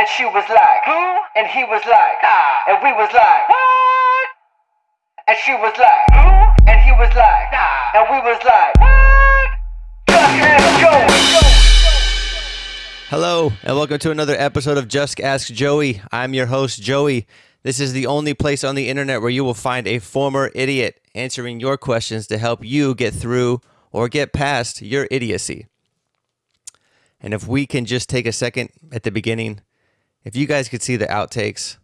And she was like, Who? And he was like, Nah. And we was like, What? And she was like, Who? And he was like, Nah. And we was like, What? Just ask Joey. Hello, and welcome to another episode of Just Ask Joey. I'm your host, Joey. This is the only place on the internet where you will find a former idiot answering your questions to help you get through or get past your idiocy. And if we can just take a second at the beginning, if you guys could see the outtakes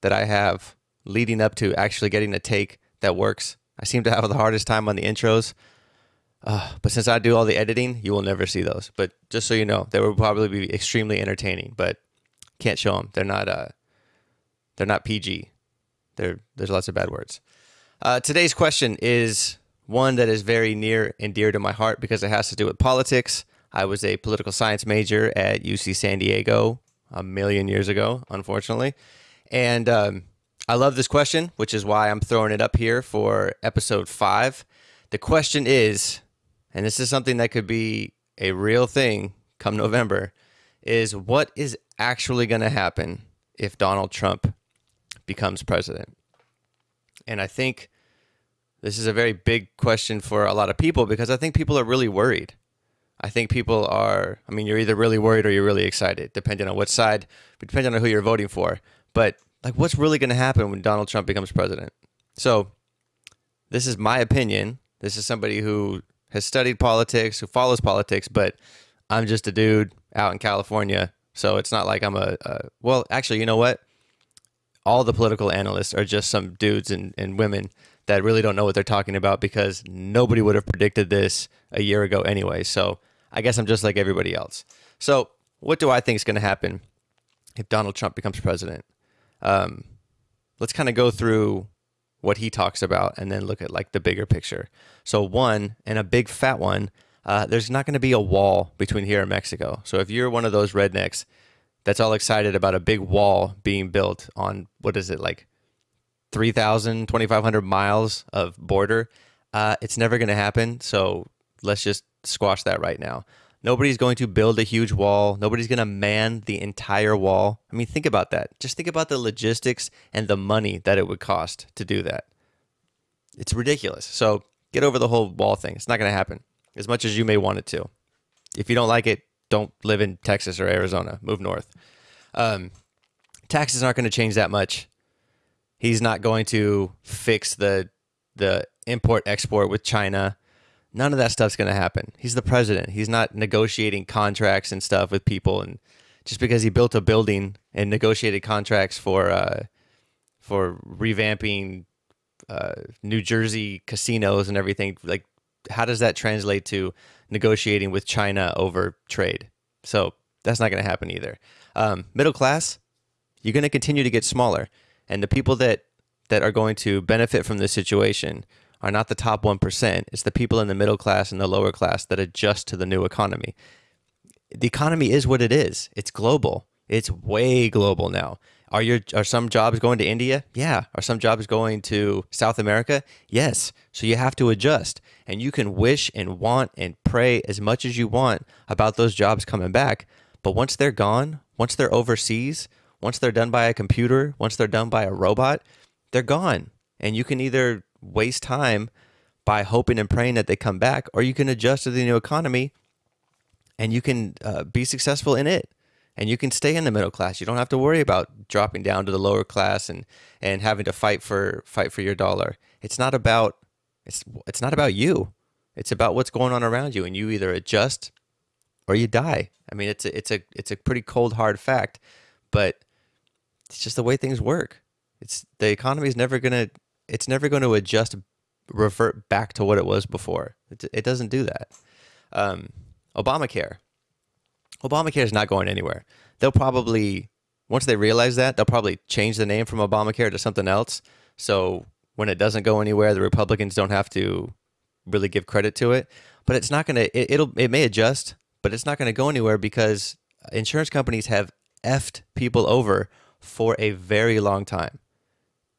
that I have leading up to actually getting a take that works, I seem to have the hardest time on the intros. Uh, but since I do all the editing, you will never see those. But just so you know, they will probably be extremely entertaining, but can't show them. They're not. Uh, they're not PG. They're, there's lots of bad words. Uh, today's question is one that is very near and dear to my heart because it has to do with politics. I was a political science major at UC San Diego a million years ago, unfortunately, and um, I love this question, which is why I'm throwing it up here for episode five. The question is and this is something that could be a real thing come November, is what is actually going to happen if Donald Trump becomes president? And I think this is a very big question for a lot of people because I think people are really worried. I think people are, I mean, you're either really worried or you're really excited, depending on what side, depending on who you're voting for. But like, what's really going to happen when Donald Trump becomes president? So, this is my opinion. This is somebody who has studied politics, who follows politics, but I'm just a dude out in California. So it's not like I'm a, a well, actually, you know what? All the political analysts are just some dudes and, and women that really don't know what they're talking about because nobody would have predicted this a year ago anyway. So I guess I'm just like everybody else. So what do I think is going to happen if Donald Trump becomes president? Um, let's kind of go through what he talks about and then look at like the bigger picture. So one and a big fat one, uh, there's not going to be a wall between here and Mexico. So if you're one of those rednecks that's all excited about a big wall being built on what is it like 3,000, 2,500 miles of border, uh, it's never going to happen. So let's just squash that right now. Nobody's going to build a huge wall. Nobody's going to man the entire wall. I mean, think about that. Just think about the logistics and the money that it would cost to do that. It's ridiculous. So get over the whole wall thing. It's not going to happen as much as you may want it to. If you don't like it, don't live in Texas or Arizona. Move north. Um, taxes aren't going to change that much. He's not going to fix the the import export with China. None of that stuff's going to happen. He's the president. He's not negotiating contracts and stuff with people. And just because he built a building and negotiated contracts for uh, for revamping uh, New Jersey casinos and everything, like how does that translate to negotiating with China over trade? So that's not going to happen either. Um, middle class, you're going to continue to get smaller, and the people that that are going to benefit from this situation are not the top 1%. It's the people in the middle class and the lower class that adjust to the new economy. The economy is what it is. It's global. It's way global now. Are your are some jobs going to India? Yeah. Are some jobs going to South America? Yes. So you have to adjust. And you can wish and want and pray as much as you want about those jobs coming back. But once they're gone, once they're overseas, once they're done by a computer, once they're done by a robot, they're gone. And you can either waste time by hoping and praying that they come back, or you can adjust to the new economy and you can uh, be successful in it. And you can stay in the middle class. You don't have to worry about dropping down to the lower class and, and having to fight for fight for your dollar. It's not about it's it's not about you. It's about what's going on around you, and you either adjust or you die. I mean, it's a, it's a it's a pretty cold hard fact, but it's just the way things work. It's the economy is never gonna it's never going to adjust, revert back to what it was before. It, it doesn't do that. Um, Obamacare. Obamacare is not going anywhere. They'll probably, once they realize that, they'll probably change the name from Obamacare to something else. So when it doesn't go anywhere, the Republicans don't have to really give credit to it. But it's not going to, it, it'll, it may adjust, but it's not going to go anywhere because insurance companies have effed people over for a very long time.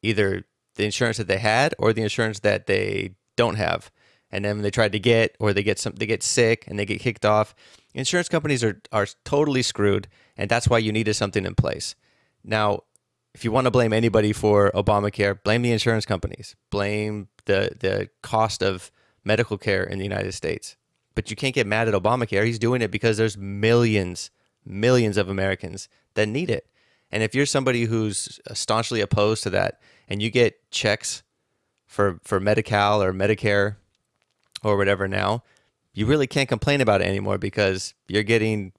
Either the insurance that they had or the insurance that they don't have. And then they tried to get, or they get some, they get sick and they get kicked off. Insurance companies are are totally screwed, and that's why you needed something in place. Now, if you want to blame anybody for Obamacare, blame the insurance companies. Blame the the cost of medical care in the United States. But you can't get mad at Obamacare. He's doing it because there's millions, millions of Americans that need it. And if you're somebody who's staunchly opposed to that and you get checks for for Medi-Cal or Medicare or whatever now, you really can't complain about it anymore because you're getting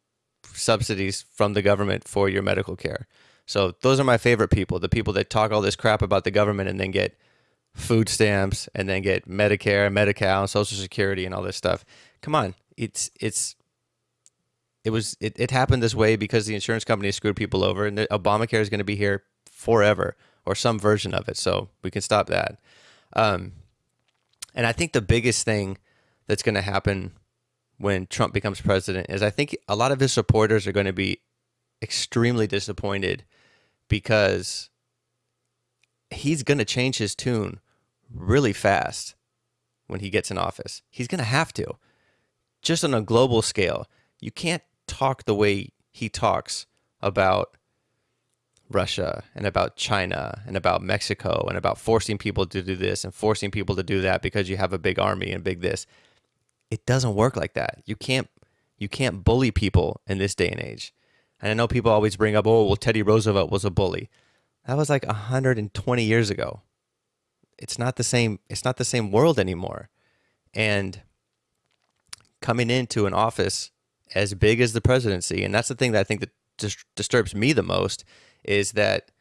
subsidies from the government for your medical care. So those are my favorite people, the people that talk all this crap about the government and then get food stamps and then get Medicare, Medi-Cal, and Social Security and all this stuff. Come on, it's it's it was it, it happened this way because the insurance company screwed people over and the, Obamacare is going to be here forever or some version of it. So we can stop that. Um, and I think the biggest thing that's going to happen when Trump becomes president is I think a lot of his supporters are going to be extremely disappointed because he's going to change his tune really fast when he gets in office. He's going to have to. Just on a global scale, you can't talk the way he talks about Russia and about China and about Mexico and about forcing people to do this and forcing people to do that because you have a big army and big this. It doesn't work like that. You can't you can't bully people in this day and age. And I know people always bring up, "Oh, well Teddy Roosevelt was a bully." That was like 120 years ago. It's not the same it's not the same world anymore. And coming into an office as big as the presidency, and that's the thing that I think that dis- disturbs me the most is that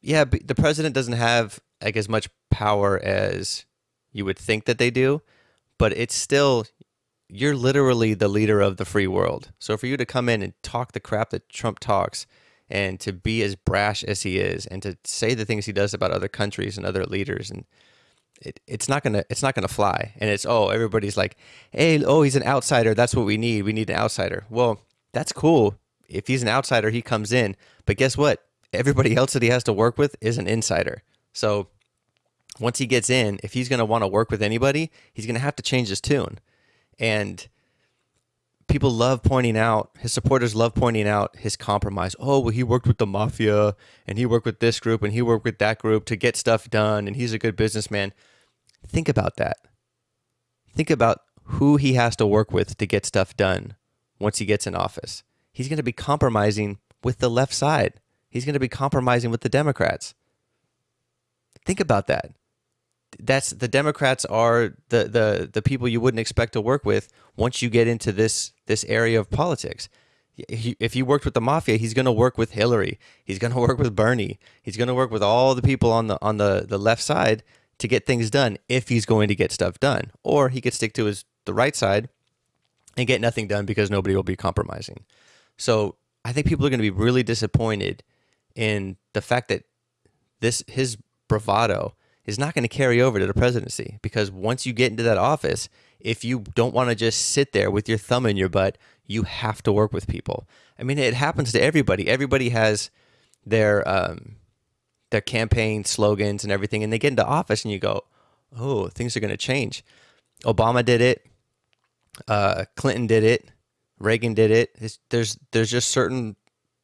yeah, the president doesn't have like as much power as you would think that they do, but it's still you're literally the leader of the free world. So for you to come in and talk the crap that Trump talks and to be as brash as he is and to say the things he does about other countries and other leaders and it, it's not gonna it's not gonna fly. And it's oh everybody's like hey oh he's an outsider. That's what we need. We need an outsider. Well that's cool. If he's an outsider, he comes in. But guess what? Everybody else that he has to work with is an insider. So once he gets in, if he's going to want to work with anybody, he's going to have to change his tune. And people love pointing out, his supporters love pointing out his compromise. Oh, well, he worked with the mafia and he worked with this group and he worked with that group to get stuff done and he's a good businessman. Think about that. Think about who he has to work with to get stuff done once he gets in office he's going to be compromising with the left side. He's going to be compromising with the Democrats. Think about that. That's the Democrats are the the the people you wouldn't expect to work with once you get into this this area of politics. If he worked with the mafia, he's going to work with Hillary. He's going to work with Bernie. He's going to work with all the people on the on the the left side to get things done if he's going to get stuff done. Or he could stick to his the right side and get nothing done because nobody will be compromising. So I think people are going to be really disappointed in the fact that this his bravado is not going to carry over to the presidency because once you get into that office, if you don't want to just sit there with your thumb in your butt, you have to work with people. I mean, it happens to everybody. Everybody has their um, their campaign slogans and everything, and they get into office, and you go, "Oh, things are going to change." Obama did it. Uh, Clinton did it. Reagan did it. It's, there's there's just certain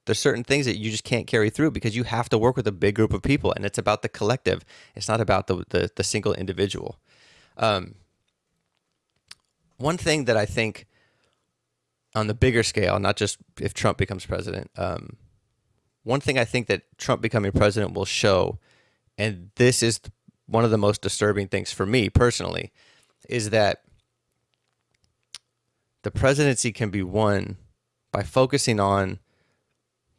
there's certain things that you just can't carry through because you have to work with a big group of people, and it's about the collective. It's not about the the, the single individual. Um, one thing that I think on the bigger scale, not just if Trump becomes president, um, one thing I think that Trump becoming president will show, and this is one of the most disturbing things for me personally, is that the presidency can be won by focusing on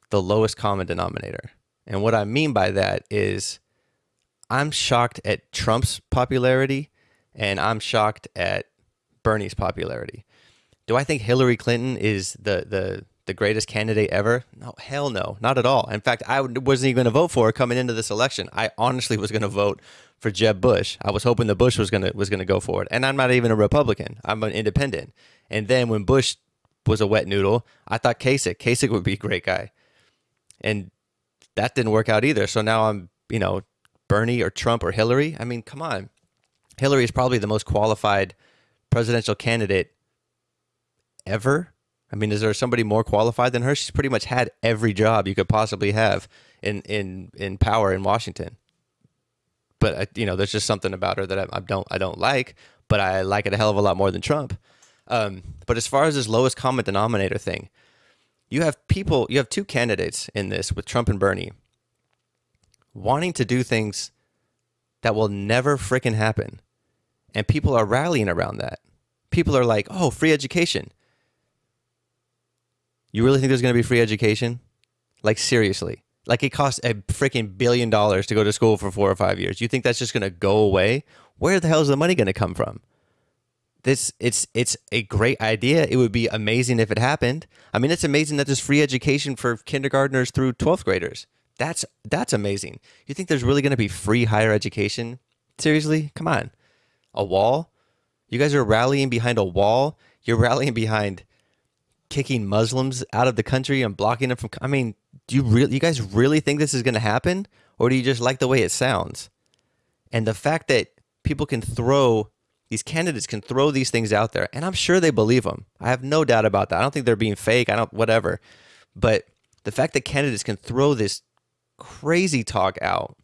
the lowest common denominator. And what I mean by that is I'm shocked at Trump's popularity and I'm shocked at Bernie's popularity. Do I think Hillary Clinton is the the the greatest candidate ever? No, hell no, not at all. In fact, I wasn't even going to vote for her coming into this election. I honestly was going to vote for Jeb Bush. I was hoping the Bush was going to was going to go for it. And I'm not even a Republican. I'm an independent. And then when Bush was a wet noodle, I thought Kasich. Kasich would be a great guy. And that didn't work out either. So now I'm, you know, Bernie or Trump or Hillary. I mean, come on. Hillary is probably the most qualified presidential candidate ever I mean, is there somebody more qualified than her? She's pretty much had every job you could possibly have in in in power in Washington. But I, you know, there's just something about her that I, I don't I don't like, but I like it a hell of a lot more than Trump. Um, but as far as this lowest common denominator thing, you have people, you have two candidates in this with Trump and Bernie wanting to do things that will never freaking happen. And people are rallying around that. People are like, oh, free education. You really think there's going to be free education? Like, seriously. Like, it costs a freaking billion dollars to go to school for four or five years. You think that's just going to go away? Where the hell is the money going to come from? This it's it's a great idea. It would be amazing if it happened. I mean, it's amazing that there's free education for kindergartners through 12th graders. That's that's amazing. You think there's really going to be free higher education? Seriously? Come on. A wall? You guys are rallying behind a wall? You're rallying behind kicking Muslims out of the country and blocking them from I mean, do you really you guys really think this is going to happen or do you just like the way it sounds? And the fact that people can throw these candidates can throw these things out there and I'm sure they believe them. I have no doubt about that. I don't think they're being fake. I don't whatever. But the fact that candidates can throw this crazy talk out,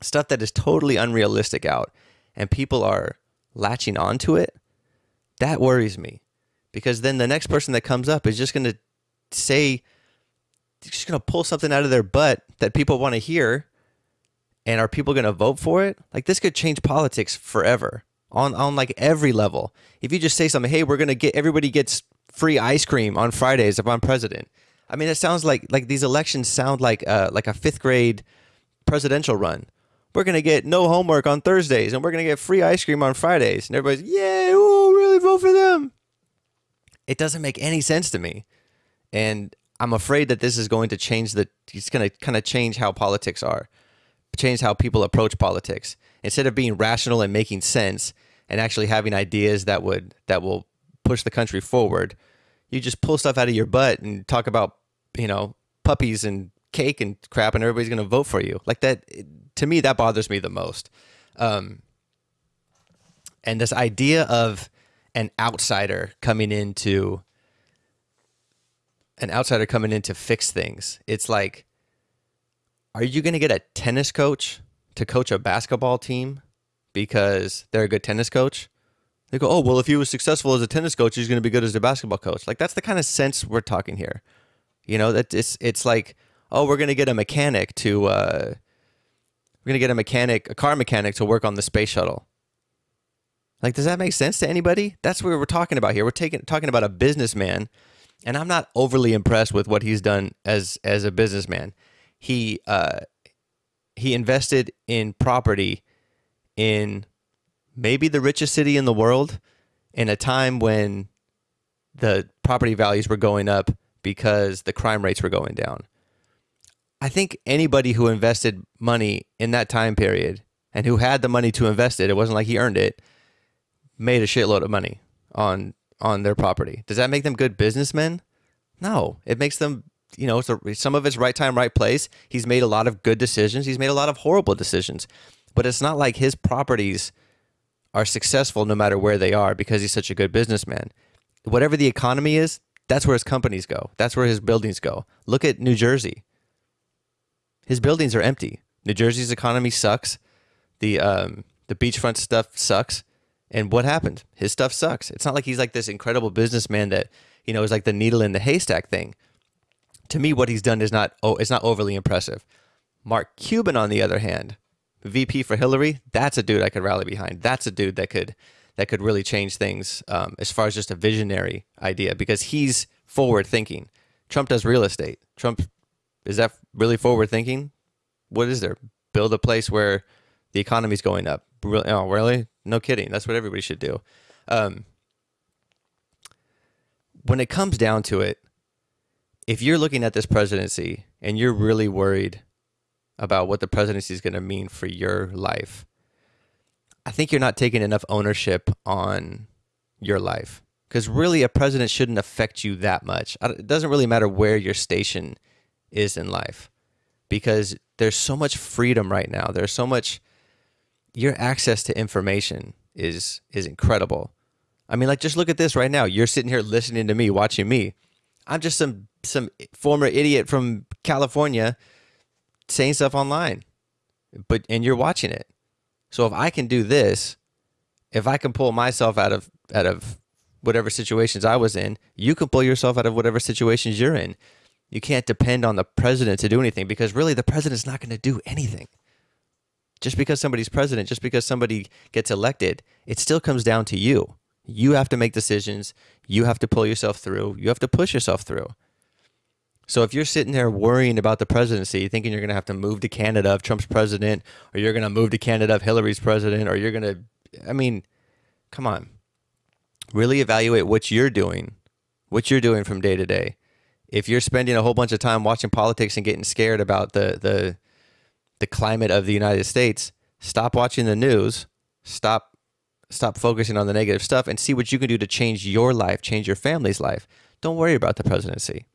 stuff that is totally unrealistic out, and people are latching onto it, that worries me. Because then the next person that comes up is just going to say, just going to pull something out of their butt that people want to hear. And are people going to vote for it? Like this could change politics forever on, on like every level. If you just say something, hey, we're to get everybody gets free ice cream on Fridays if I'm president I mean, it sounds like like these elections sound like uh, like a fifth grade presidential run. We're gonna get no homework on Thursdays, and we're gonna get free ice cream on Fridays, and everybody's yeah, ooh, really vote for them. It doesn't make any sense to me, and I'm afraid that this is going to change the. It's gonna kind of change how politics are, change how people approach politics. Instead of being rational and making sense, and actually having ideas that would that will push the country forward you just pull stuff out of your butt and talk about, you know, puppies and cake and crap, and everybody's going to vote for you. Like that, to me, that bothers me the most. Um, and this idea of an outsider coming into an outsider coming in to fix things. It's like, are you going to get a tennis coach to coach a basketball team because they're a good tennis coach? They go, oh, well, if he was successful as a tennis coach, he's going to be good as a basketball coach. Like that's the kind of sense we're talking here. You know, that it's it's like, oh, we're going to get a mechanic to, uh, we're going to get a mechanic, a car mechanic to work on the space shuttle. Like, does that make sense to anybody? That's what we're talking about here. We're taking talking about a businessman, and I'm not overly impressed with what he's done as as a businessman. He uh, he invested in property in maybe the richest city in the world in a time when the property values were going up because the crime rates were going down. I think anybody who invested money in that time period and who had the money to invest it, it wasn't like he earned it, made a shitload of money on on their property. Does that make them good businessmen? No, it makes them, you know, some of it's right time, right place. He's made a lot of good decisions. He's made a lot of horrible decisions, but it's not like his properties are successful no matter where they are because he's such a good businessman. Whatever the economy is, that's where his companies go. That's where his buildings go. Look at New Jersey. His buildings are empty. New Jersey's economy sucks. The um, the beachfront stuff sucks. And what happened? His stuff sucks. It's not like he's like this incredible businessman that you know is like the needle in the haystack thing. To me, what he's done is not oh, it's not overly impressive. Mark Cuban, on the other hand, VP for Hillary, that's a dude I could rally behind. That's a dude that could that could really change things um, as far as just a visionary idea because he's forward thinking. Trump does real estate. Trump is that really forward thinking? What is there? Build a place where the economy's going up. Really? Oh, really? No kidding. That's what everybody should do. Um, when it comes down to it, if you're looking at this presidency and you're really worried about what the presidency is going to mean for your life, I think you're not taking enough ownership on your life. Because really, a president shouldn't affect you that much. It doesn't really matter where your station is in life because there's so much freedom right now. There's so much, your access to information is is incredible. I mean, like just look at this right now. You're sitting here listening to me, watching me. I'm just some some former idiot from California saying stuff online. But and you're watching it. So if I can do this, if I can pull myself out of out of whatever situations I was in, you can pull yourself out of whatever situations you're in. You can't depend on the president to do anything because really the president's not going to do anything. Just because somebody's president, just because somebody gets elected, it still comes down to you. You have to make decisions. You have to pull yourself through. You have to push yourself through. So if you're sitting there worrying about the presidency, thinking you're going to have to move to Canada if Trump's president, or you're going to move to Canada if Hillary's president, or you're going to, I mean, come on. Really evaluate what you're doing, what you're doing from day to day. If you're spending a whole bunch of time watching politics and getting scared about the the the climate of the United States, stop watching the news. Stop stop focusing on the negative stuff and see what you can do to change your life, change your family's life. Don't worry about the presidency.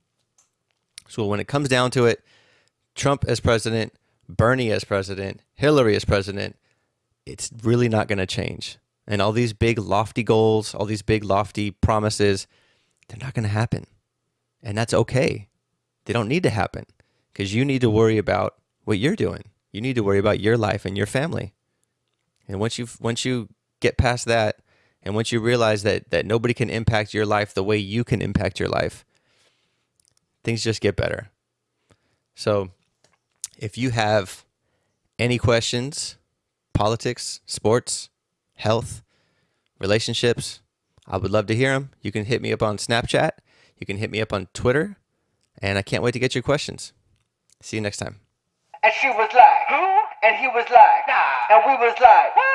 So when it comes down to it, Trump as president, Bernie as president, Hillary as president, it's really not going to change. And all these big lofty goals, all these big lofty promises, they're not going to happen. And that's okay. They don't need to happen because you need to worry about what you're doing. You need to worry about your life and your family. And once you once you get past that and once you realize that that nobody can impact your life the way you can impact your life, things just get better. So, if you have any questions, politics, sports, health, relationships, I would love to hear them. You can hit me up on Snapchat, you can hit me up on Twitter, and I can't wait to get your questions. See you next time. And she was like, who? And he was like, nah. And we was like, what?